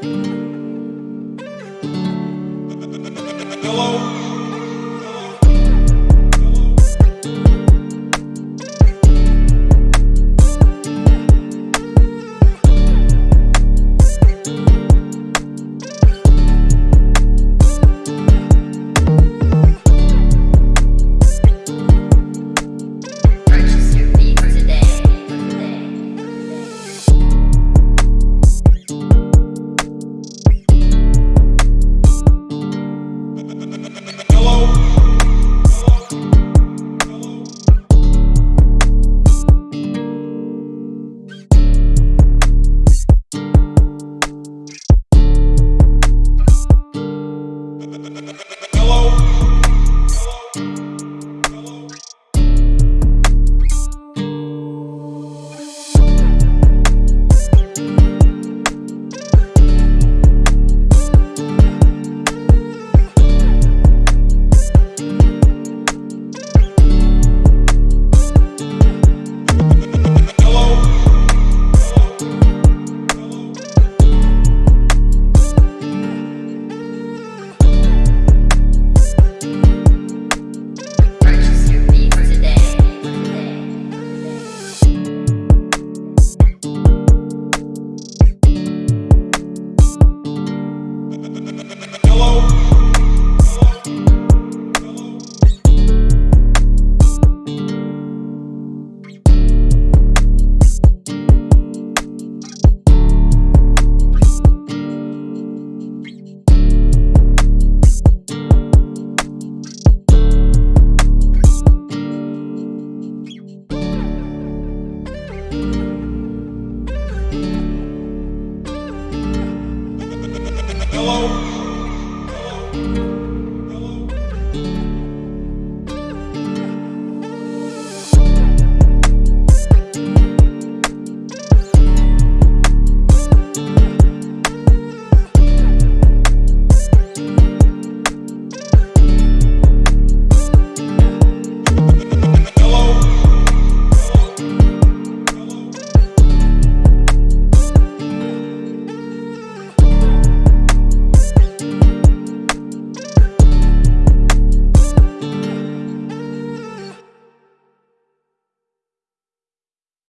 Purchase Purchase Hello.